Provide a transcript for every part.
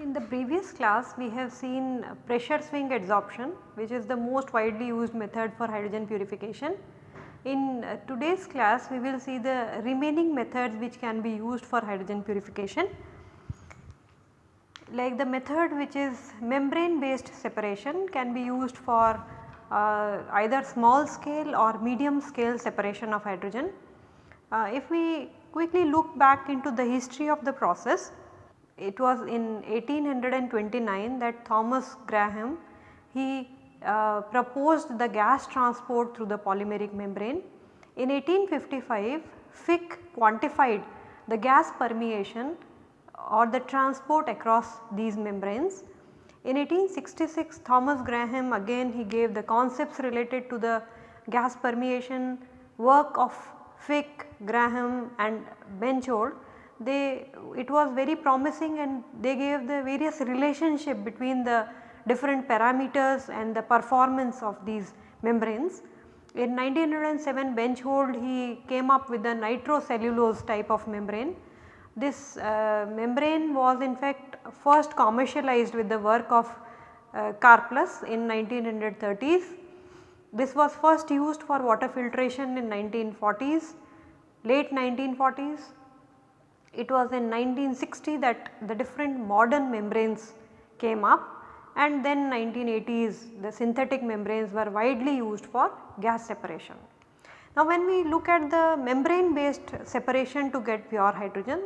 In the previous class we have seen pressure swing adsorption which is the most widely used method for hydrogen purification. In today's class we will see the remaining methods which can be used for hydrogen purification like the method which is membrane based separation can be used for uh, either small scale or medium scale separation of hydrogen. Uh, if we quickly look back into the history of the process it was in 1829 that Thomas Graham he uh, proposed the gas transport through the polymeric membrane. In 1855 Fick quantified the gas permeation or the transport across these membranes. In 1866 Thomas Graham again he gave the concepts related to the gas permeation work of Fick, Graham and Benchold they it was very promising and they gave the various relationship between the different parameters and the performance of these membranes. In 1907 Benchold he came up with the nitrocellulose type of membrane. This uh, membrane was in fact first commercialized with the work of uh, in 1930s. This was first used for water filtration in 1940s, late 1940s it was in 1960 that the different modern membranes came up and then 1980s the synthetic membranes were widely used for gas separation. Now when we look at the membrane based separation to get pure hydrogen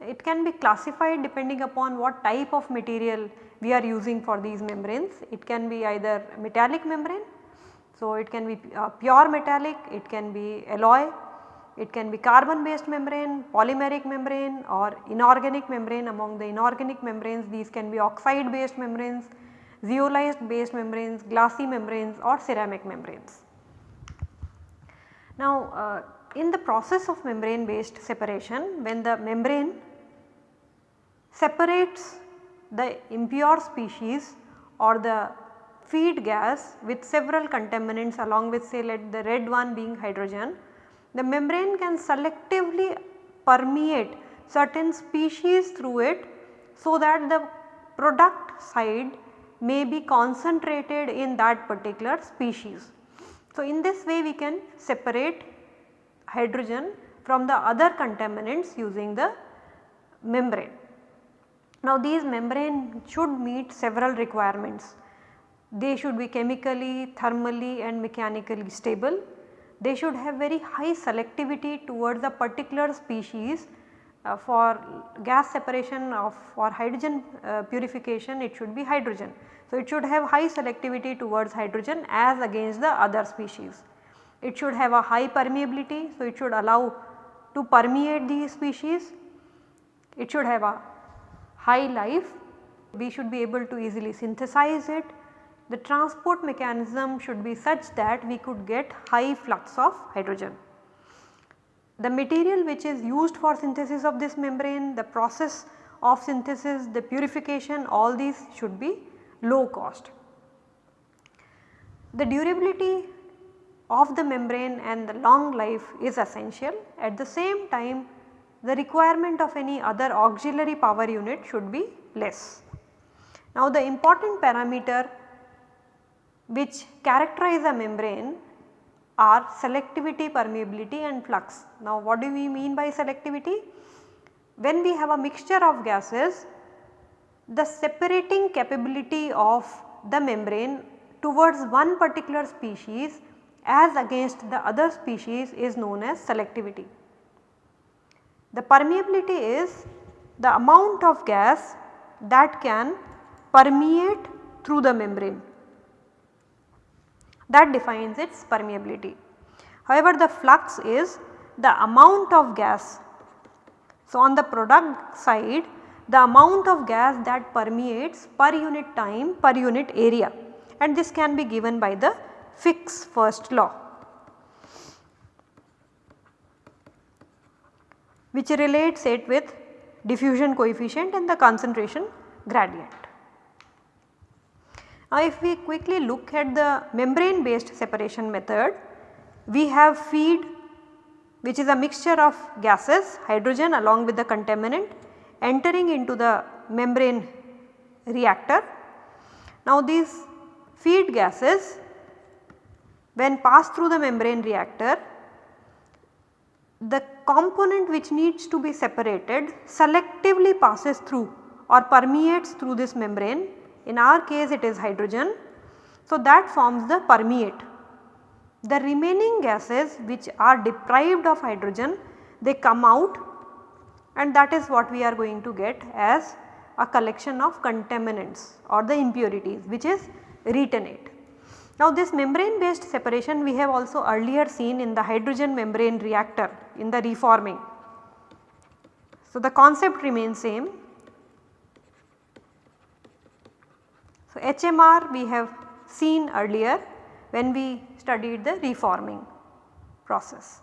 it can be classified depending upon what type of material we are using for these membranes. It can be either metallic membrane, so it can be uh, pure metallic, it can be alloy it can be carbon based membrane, polymeric membrane or inorganic membrane among the inorganic membranes these can be oxide based membranes, zeolite based membranes, glassy membranes or ceramic membranes. Now uh, in the process of membrane based separation when the membrane separates the impure species or the feed gas with several contaminants along with say let the red one being hydrogen the membrane can selectively permeate certain species through it so that the product side may be concentrated in that particular species. So, in this way we can separate hydrogen from the other contaminants using the membrane. Now these membrane should meet several requirements. They should be chemically, thermally and mechanically stable they should have very high selectivity towards a particular species uh, for gas separation of for hydrogen uh, purification it should be hydrogen. So, it should have high selectivity towards hydrogen as against the other species. It should have a high permeability, so it should allow to permeate the species. It should have a high life, we should be able to easily synthesize it the transport mechanism should be such that we could get high flux of hydrogen. The material which is used for synthesis of this membrane, the process of synthesis, the purification all these should be low cost. The durability of the membrane and the long life is essential. At the same time the requirement of any other auxiliary power unit should be less. Now the important parameter which characterize a membrane are selectivity, permeability and flux. Now what do we mean by selectivity? When we have a mixture of gases, the separating capability of the membrane towards one particular species as against the other species is known as selectivity. The permeability is the amount of gas that can permeate through the membrane that defines its permeability. However, the flux is the amount of gas. So, on the product side the amount of gas that permeates per unit time per unit area and this can be given by the Fick's first law which relates it with diffusion coefficient and the concentration gradient. Now if we quickly look at the membrane based separation method, we have feed which is a mixture of gases hydrogen along with the contaminant entering into the membrane reactor. Now these feed gases when passed through the membrane reactor the component which needs to be separated selectively passes through or permeates through this membrane in our case it is hydrogen. So that forms the permeate. The remaining gases which are deprived of hydrogen they come out and that is what we are going to get as a collection of contaminants or the impurities which is retentate. Now this membrane based separation we have also earlier seen in the hydrogen membrane reactor in the reforming. So the concept remains same. So HMR we have seen earlier when we studied the reforming process.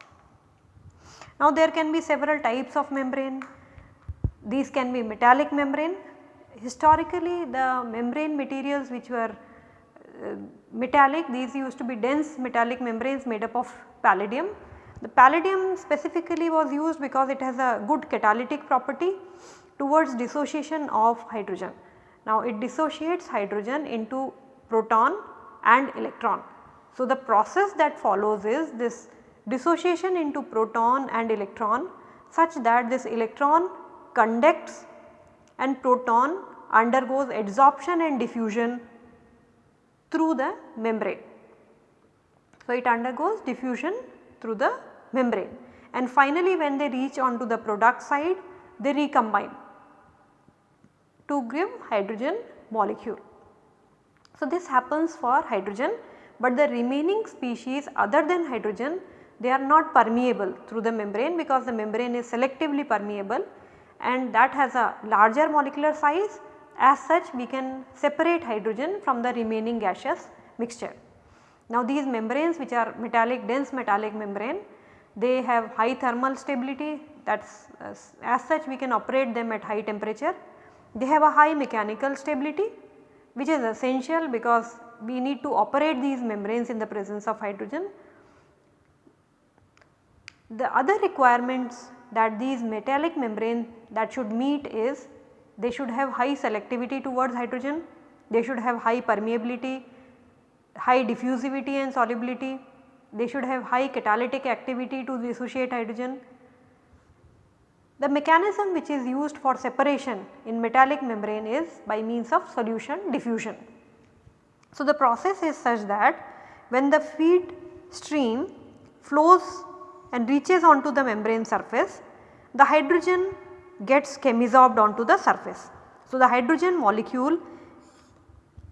Now there can be several types of membrane. These can be metallic membrane. Historically the membrane materials which were uh, metallic these used to be dense metallic membranes made up of palladium. The palladium specifically was used because it has a good catalytic property towards dissociation of hydrogen. Now it dissociates hydrogen into proton and electron. So the process that follows is this dissociation into proton and electron such that this electron conducts and proton undergoes adsorption and diffusion through the membrane. So, it undergoes diffusion through the membrane and finally when they reach onto the product side they recombine to give hydrogen molecule. So, this happens for hydrogen but the remaining species other than hydrogen they are not permeable through the membrane because the membrane is selectively permeable and that has a larger molecular size as such we can separate hydrogen from the remaining gaseous mixture. Now these membranes which are metallic dense metallic membrane they have high thermal stability that is uh, as such we can operate them at high temperature. They have a high mechanical stability which is essential because we need to operate these membranes in the presence of hydrogen. The other requirements that these metallic membrane that should meet is they should have high selectivity towards hydrogen, they should have high permeability, high diffusivity and solubility, they should have high catalytic activity to dissociate hydrogen. The mechanism which is used for separation in metallic membrane is by means of solution diffusion. So, the process is such that when the feed stream flows and reaches onto the membrane surface, the hydrogen gets chemisorbed onto the surface. So, the hydrogen molecule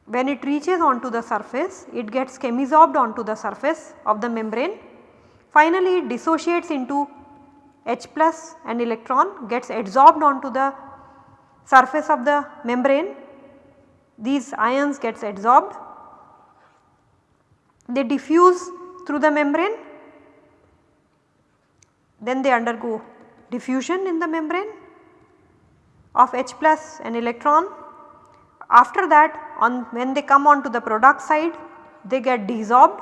when it reaches onto the surface it gets chemisorbed onto the surface of the membrane. Finally, it dissociates into H plus and electron gets adsorbed onto the surface of the membrane. These ions gets adsorbed, they diffuse through the membrane, then they undergo diffusion in the membrane of H plus an electron. After that on when they come on to the product side they get desorbed.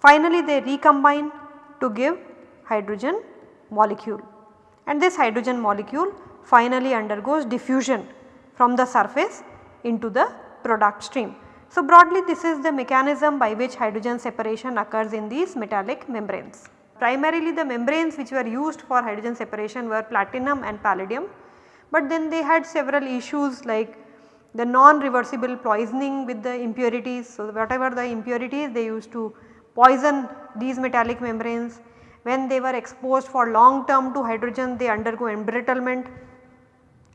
Finally they recombine to give hydrogen molecule and this hydrogen molecule finally undergoes diffusion from the surface into the product stream. So broadly this is the mechanism by which hydrogen separation occurs in these metallic membranes. Primarily the membranes which were used for hydrogen separation were platinum and palladium but then they had several issues like the non-reversible poisoning with the impurities. So, whatever the impurities they used to poison these metallic membranes. When they were exposed for long term to hydrogen they undergo embrittlement.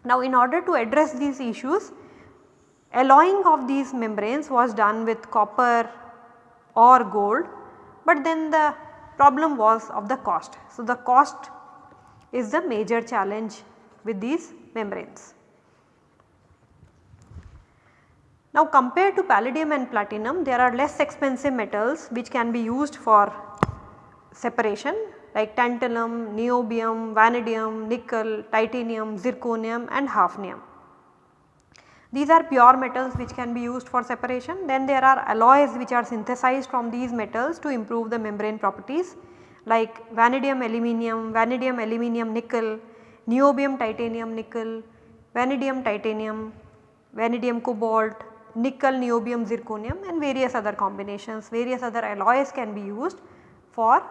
Now in order to address these issues alloying of these membranes was done with copper or gold but then the problem was of the cost. So the cost is the major challenge with these membranes. Now compared to palladium and platinum there are less expensive metals which can be used for separation like tantalum, niobium, vanadium, nickel, titanium, zirconium and hafnium. These are pure metals which can be used for separation. Then there are alloys which are synthesized from these metals to improve the membrane properties like vanadium aluminum, vanadium aluminum nickel, niobium titanium nickel, vanadium titanium, vanadium cobalt, nickel niobium zirconium and various other combinations, various other alloys can be used for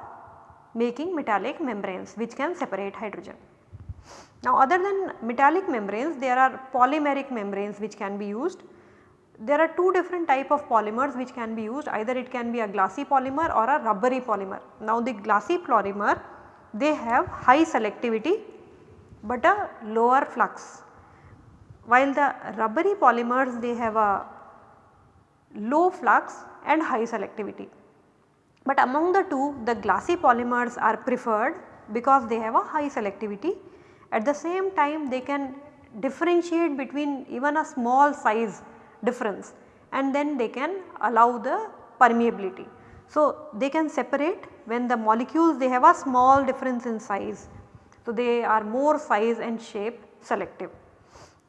making metallic membranes which can separate hydrogen. Now other than metallic membranes there are polymeric membranes which can be used. There are two different type of polymers which can be used either it can be a glassy polymer or a rubbery polymer. Now the glassy polymer they have high selectivity but a lower flux while the rubbery polymers they have a low flux and high selectivity. But among the two the glassy polymers are preferred because they have a high selectivity at the same time they can differentiate between even a small size difference and then they can allow the permeability. So, they can separate when the molecules they have a small difference in size. So, they are more size and shape selective.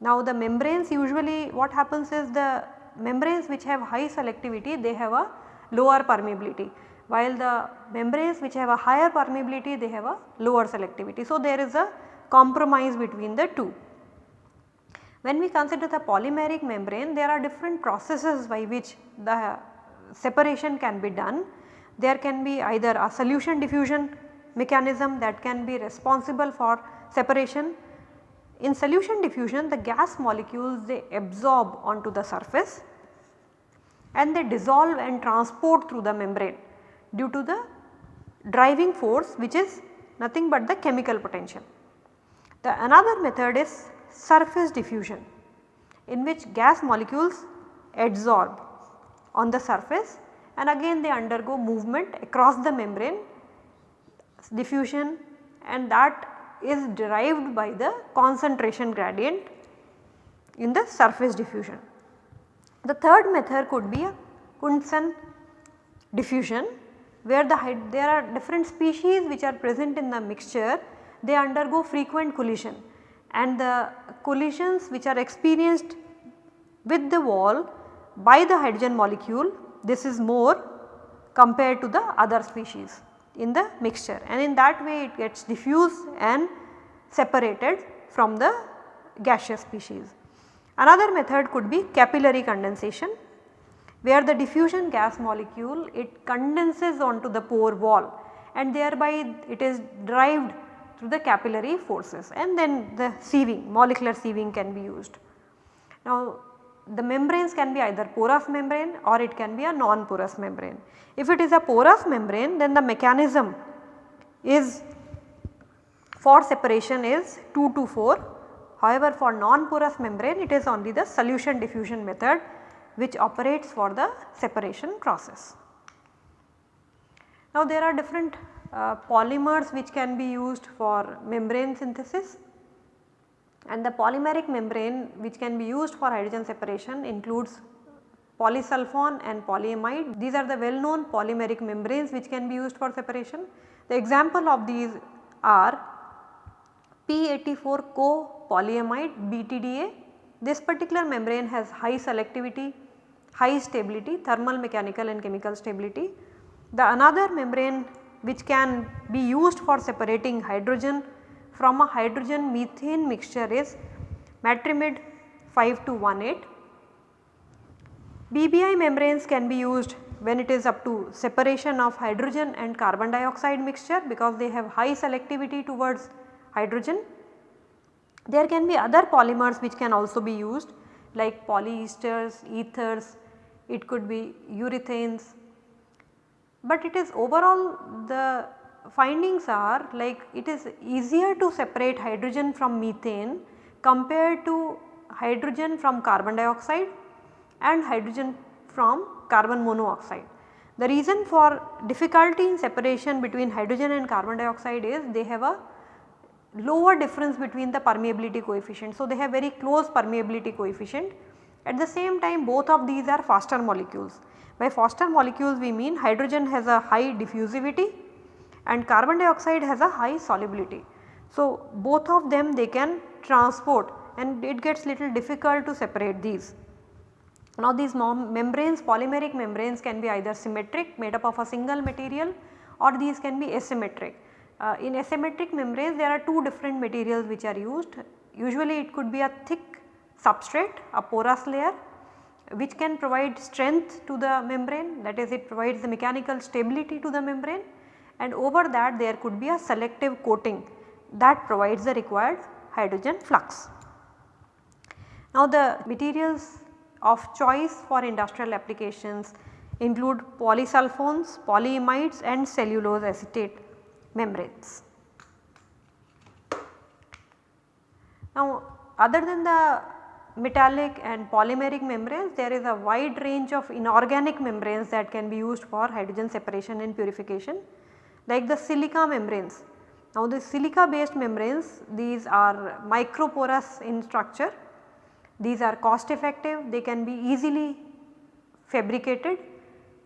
Now, the membranes usually what happens is the membranes which have high selectivity they have a lower permeability while the membranes which have a higher permeability they have a lower selectivity. So, there is a compromise between the two. When we consider the polymeric membrane there are different processes by which the separation can be done. There can be either a solution diffusion mechanism that can be responsible for separation. In solution diffusion the gas molecules they absorb onto the surface and they dissolve and transport through the membrane due to the driving force which is nothing but the chemical potential. The another method is surface diffusion in which gas molecules adsorb on the surface and again they undergo movement across the membrane diffusion and that is derived by the concentration gradient in the surface diffusion. The third method could be a Knudsen diffusion where the there are different species which are present in the mixture they undergo frequent collision and the collisions which are experienced with the wall by the hydrogen molecule this is more compared to the other species in the mixture and in that way it gets diffused and separated from the gaseous species. Another method could be capillary condensation where the diffusion gas molecule it condenses onto the pore wall and thereby it is derived through the capillary forces and then the sieving molecular sieving can be used. Now the membranes can be either porous membrane or it can be a non-porous membrane. If it is a porous membrane then the mechanism is for separation is 2 to 4. However, for non-porous membrane it is only the solution diffusion method which operates for the separation process. Now there are different uh, polymers which can be used for membrane synthesis and the polymeric membrane which can be used for hydrogen separation includes polysulfone and polyamide. These are the well known polymeric membranes which can be used for separation. The example of these are P84 co-polyimide BTDA. This particular membrane has high selectivity, high stability, thermal, mechanical and chemical stability. The another membrane which can be used for separating hydrogen from a hydrogen methane mixture is Matrimid 5218. PBI membranes can be used when it is up to separation of hydrogen and carbon dioxide mixture because they have high selectivity towards hydrogen. There can be other polymers which can also be used like polyesters, ethers, it could be urethanes, but it is overall the findings are like it is easier to separate hydrogen from methane compared to hydrogen from carbon dioxide and hydrogen from carbon monoxide. The reason for difficulty in separation between hydrogen and carbon dioxide is they have a lower difference between the permeability coefficient. So, they have very close permeability coefficient. At the same time both of these are faster molecules. By faster molecules we mean hydrogen has a high diffusivity and carbon dioxide has a high solubility. So, both of them they can transport and it gets little difficult to separate these. Now these membranes polymeric membranes can be either symmetric made up of a single material or these can be asymmetric. Uh, in asymmetric membranes there are two different materials which are used usually it could be a thick substrate a porous layer which can provide strength to the membrane that is it provides the mechanical stability to the membrane and over that there could be a selective coating that provides the required hydrogen flux. Now the materials of choice for industrial applications include polysulfones, polyimides and cellulose acetate membranes. Now other than the metallic and polymeric membranes there is a wide range of inorganic membranes that can be used for hydrogen separation and purification like the silica membranes. Now the silica based membranes these are microporous in structure, these are cost effective, they can be easily fabricated,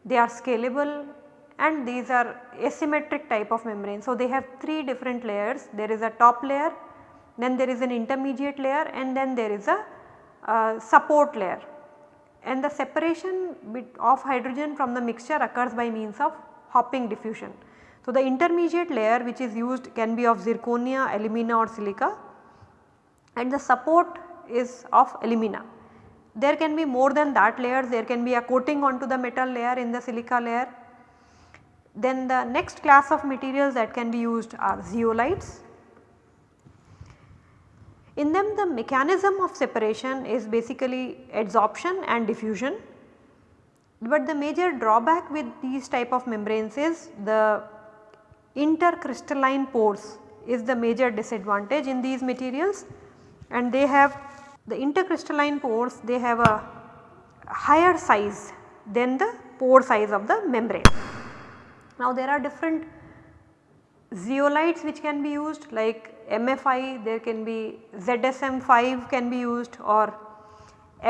they are scalable and these are asymmetric type of membrane. So they have 3 different layers, there is a top layer, then there is an intermediate layer and then there is a uh, support layer and the separation of hydrogen from the mixture occurs by means of hopping diffusion. So, the intermediate layer which is used can be of zirconia, alumina or silica and the support is of alumina. There can be more than that layers, there can be a coating onto the metal layer in the silica layer. Then the next class of materials that can be used are zeolites in them the mechanism of separation is basically adsorption and diffusion, but the major drawback with these type of membranes is the intercrystalline pores is the major disadvantage in these materials and they have the intercrystalline pores they have a higher size than the pore size of the membrane. Now there are different zeolites which can be used like MFI there can be ZSM5 can be used or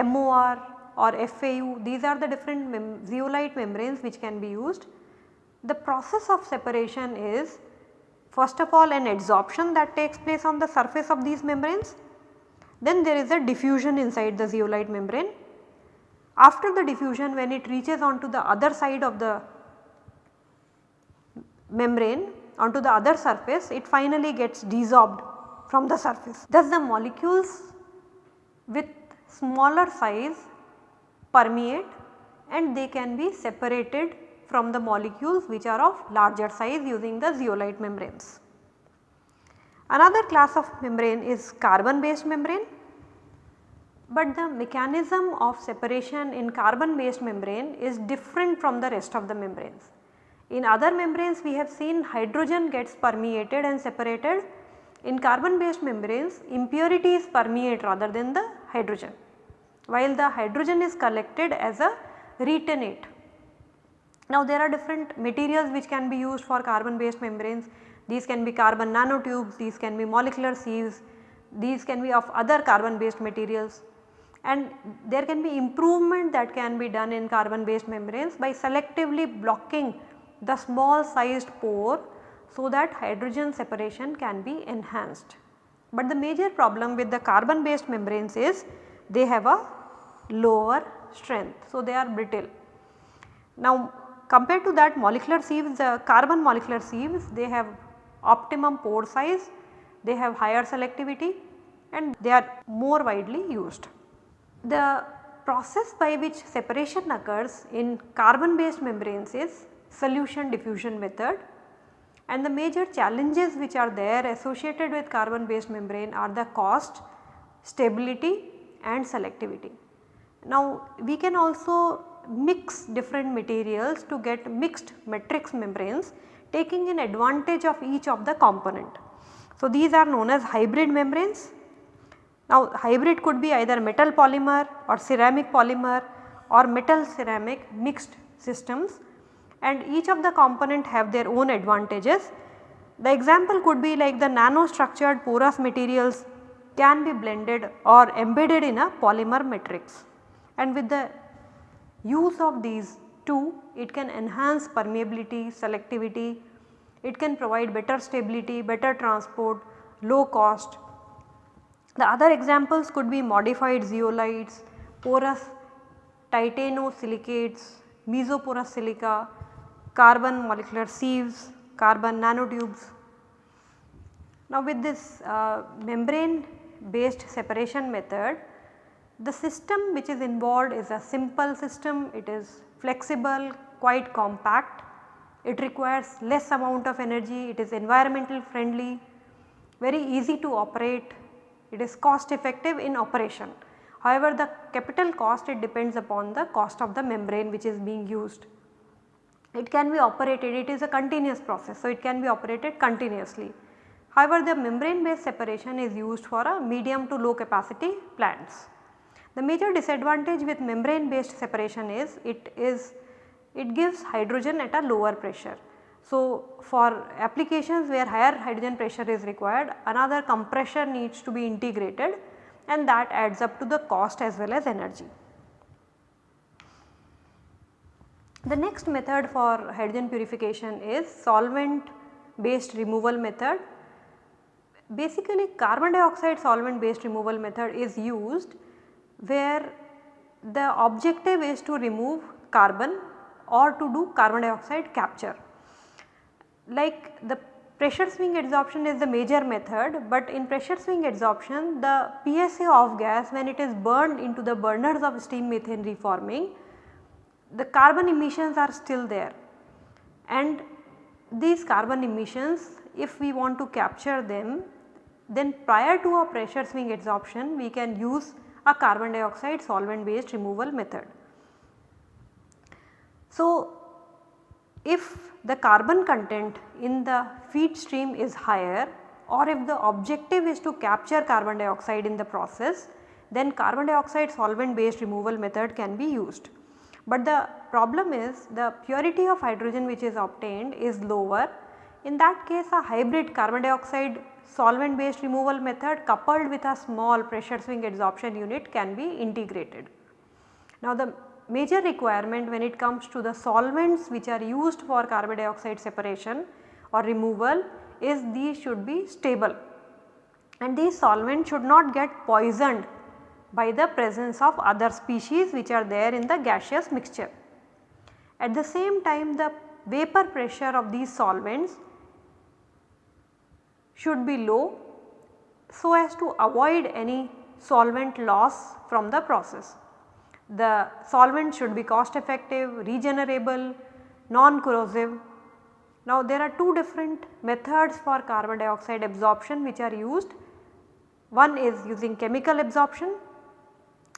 MOR or FAU these are the different mem zeolite membranes which can be used. The process of separation is first of all an adsorption that takes place on the surface of these membranes then there is a diffusion inside the zeolite membrane. After the diffusion when it reaches onto the other side of the membrane onto the other surface it finally gets desorbed from the surface. Thus the molecules with smaller size permeate and they can be separated from the molecules which are of larger size using the zeolite membranes. Another class of membrane is carbon based membrane, but the mechanism of separation in carbon based membrane is different from the rest of the membranes. In other membranes we have seen hydrogen gets permeated and separated. In carbon based membranes impurities permeate rather than the hydrogen while the hydrogen is collected as a retentate. Now there are different materials which can be used for carbon based membranes. These can be carbon nanotubes, these can be molecular sieves, these can be of other carbon based materials and there can be improvement that can be done in carbon based membranes by selectively blocking the small sized pore so that hydrogen separation can be enhanced. But the major problem with the carbon based membranes is they have a lower strength. So, they are brittle. Now compared to that molecular sieves the carbon molecular sieves they have optimum pore size, they have higher selectivity and they are more widely used. The process by which separation occurs in carbon based membranes is solution diffusion method and the major challenges which are there associated with carbon based membrane are the cost, stability and selectivity. Now we can also mix different materials to get mixed matrix membranes taking an advantage of each of the component. So these are known as hybrid membranes. Now hybrid could be either metal polymer or ceramic polymer or metal ceramic mixed systems and each of the component have their own advantages. The example could be like the nano structured porous materials can be blended or embedded in a polymer matrix and with the use of these two it can enhance permeability, selectivity, it can provide better stability, better transport, low cost. The other examples could be modified zeolites, porous titanosilicates, mesoporous silica, carbon molecular sieves, carbon nanotubes. Now with this uh, membrane based separation method, the system which is involved is a simple system, it is flexible, quite compact, it requires less amount of energy, it is environmental friendly, very easy to operate, it is cost effective in operation. However, the capital cost it depends upon the cost of the membrane which is being used. It can be operated, it is a continuous process, so it can be operated continuously. However, the membrane based separation is used for a medium to low capacity plants. The major disadvantage with membrane based separation is it is it gives hydrogen at a lower pressure. So, for applications where higher hydrogen pressure is required another compressor needs to be integrated and that adds up to the cost as well as energy. The next method for hydrogen purification is solvent based removal method. Basically carbon dioxide solvent based removal method is used where the objective is to remove carbon or to do carbon dioxide capture. Like the pressure swing adsorption is the major method, but in pressure swing adsorption the PSA off gas when it is burned into the burners of steam methane reforming, the carbon emissions are still there and these carbon emissions if we want to capture them then prior to a pressure swing adsorption we can use a carbon dioxide solvent based removal method. So, if the carbon content in the feed stream is higher or if the objective is to capture carbon dioxide in the process then carbon dioxide solvent based removal method can be used. But the problem is the purity of hydrogen which is obtained is lower. In that case a hybrid carbon dioxide solvent based removal method coupled with a small pressure swing adsorption unit can be integrated. Now the major requirement when it comes to the solvents which are used for carbon dioxide separation or removal is these should be stable and these solvents should not get poisoned by the presence of other species which are there in the gaseous mixture. At the same time the vapor pressure of these solvents should be low so as to avoid any solvent loss from the process. The solvent should be cost effective, regenerable, non-corrosive. Now there are two different methods for carbon dioxide absorption which are used. One is using chemical absorption.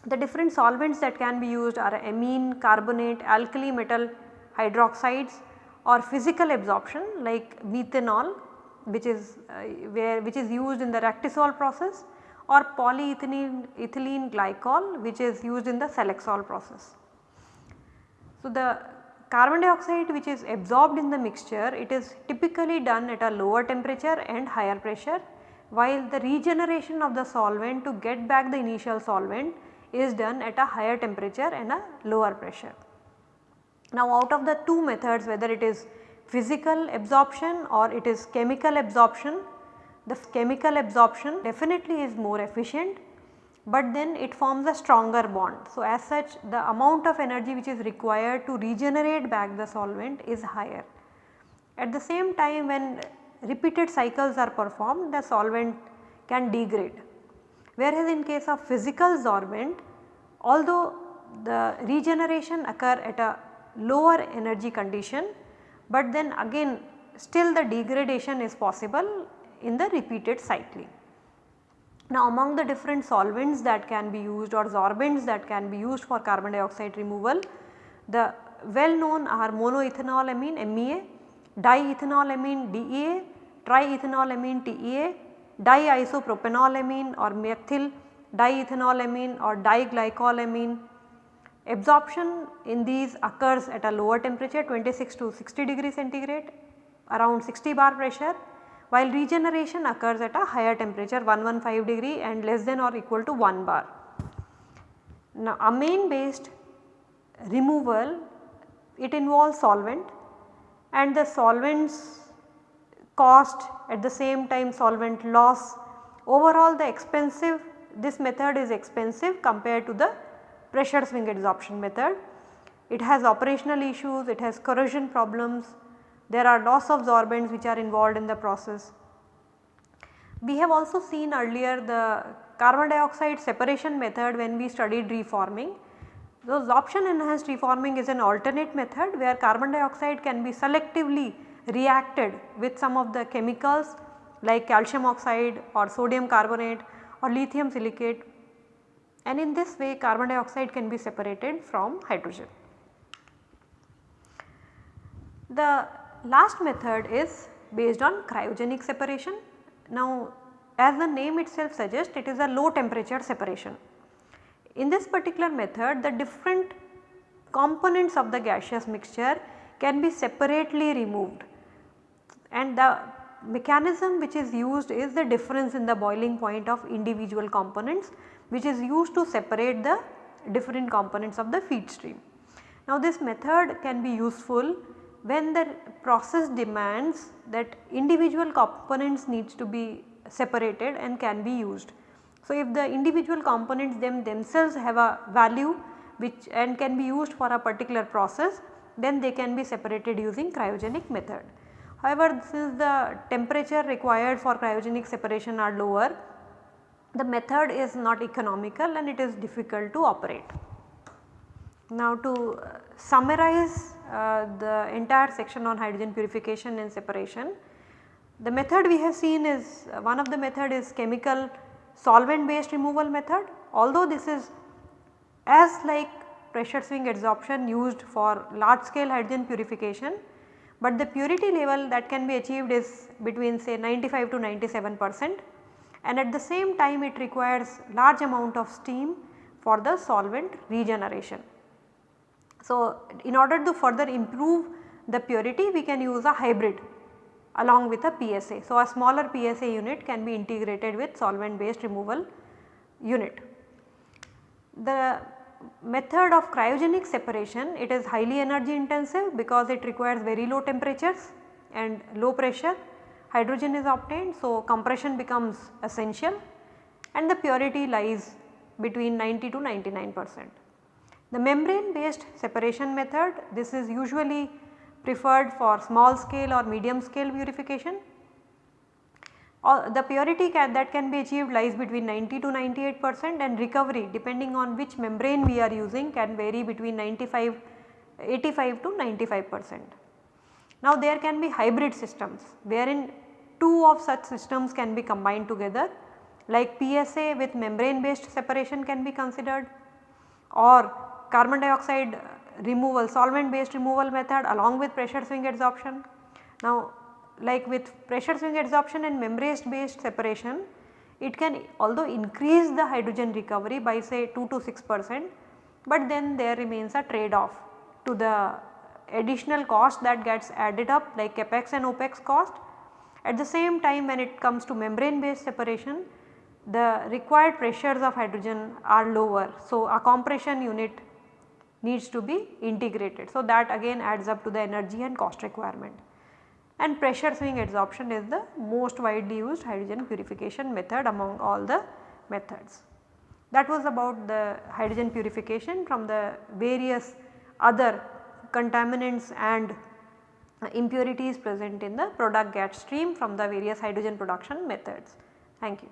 The different solvents that can be used are amine, carbonate, alkali metal hydroxides or physical absorption like methanol which is uh, where which is used in the Rectisol process or polyethylene ethylene glycol which is used in the Selexol process. So, the carbon dioxide which is absorbed in the mixture it is typically done at a lower temperature and higher pressure while the regeneration of the solvent to get back the initial solvent is done at a higher temperature and a lower pressure. Now out of the two methods whether it is physical absorption or it is chemical absorption the chemical absorption definitely is more efficient but then it forms a stronger bond. So, as such the amount of energy which is required to regenerate back the solvent is higher. At the same time when repeated cycles are performed the solvent can degrade. Whereas in case of physical sorbent although the regeneration occur at a lower energy condition but then again still the degradation is possible in the repeated cycling. Now among the different solvents that can be used or sorbents that can be used for carbon dioxide removal, the well known are monoethanolamine MEA, diethanolamine DEA, triethanolamine TEA, diisopropanolamine or methyl diethanolamine or diglycolamine. Absorption in these occurs at a lower temperature 26 to 60 degree centigrade around 60 bar pressure while regeneration occurs at a higher temperature 115 degree and less than or equal to 1 bar. Now amine based removal it involves solvent and the solvents cost at the same time solvent loss. Overall the expensive this method is expensive compared to the pressure swing adsorption method. It has operational issues, it has corrosion problems, there are loss of sorbents which are involved in the process. We have also seen earlier the carbon dioxide separation method when we studied reforming. So, sorption enhanced reforming is an alternate method where carbon dioxide can be selectively reacted with some of the chemicals like calcium oxide or sodium carbonate or lithium silicate and in this way carbon dioxide can be separated from hydrogen. The last method is based on cryogenic separation. Now as the name itself suggests it is a low temperature separation. In this particular method the different components of the gaseous mixture can be separately removed and the mechanism which is used is the difference in the boiling point of individual components which is used to separate the different components of the feed stream. Now this method can be useful when the process demands that individual components needs to be separated and can be used. So if the individual components them themselves have a value which and can be used for a particular process then they can be separated using cryogenic method. However, since the temperature required for cryogenic separation are lower, the method is not economical and it is difficult to operate. Now to uh, summarize uh, the entire section on hydrogen purification and separation, the method we have seen is uh, one of the method is chemical solvent based removal method although this is as like pressure swing adsorption used for large scale hydrogen purification but the purity level that can be achieved is between say 95 to 97 percent and at the same time it requires large amount of steam for the solvent regeneration. So, in order to further improve the purity we can use a hybrid along with a PSA. So, a smaller PSA unit can be integrated with solvent based removal unit. The method of cryogenic separation it is highly energy intensive because it requires very low temperatures and low pressure hydrogen is obtained. So, compression becomes essential and the purity lies between 90 to 99 percent. The membrane based separation method this is usually preferred for small scale or medium scale purification the purity can, that can be achieved lies between 90 to 98 percent and recovery depending on which membrane we are using can vary between 95 85 to 95 percent. Now there can be hybrid systems wherein two of such systems can be combined together like PSA with membrane based separation can be considered or carbon dioxide removal solvent based removal method along with pressure swing adsorption. Now like with pressure swing adsorption and membrane based separation it can although increase the hydrogen recovery by say 2 to 6 percent but then there remains a trade off to the additional cost that gets added up like capex and opex cost. At the same time when it comes to membrane based separation the required pressures of hydrogen are lower. So, a compression unit needs to be integrated. So, that again adds up to the energy and cost requirement and pressure swing adsorption is the most widely used hydrogen purification method among all the methods. That was about the hydrogen purification from the various other contaminants and impurities present in the product gas stream from the various hydrogen production methods. Thank you.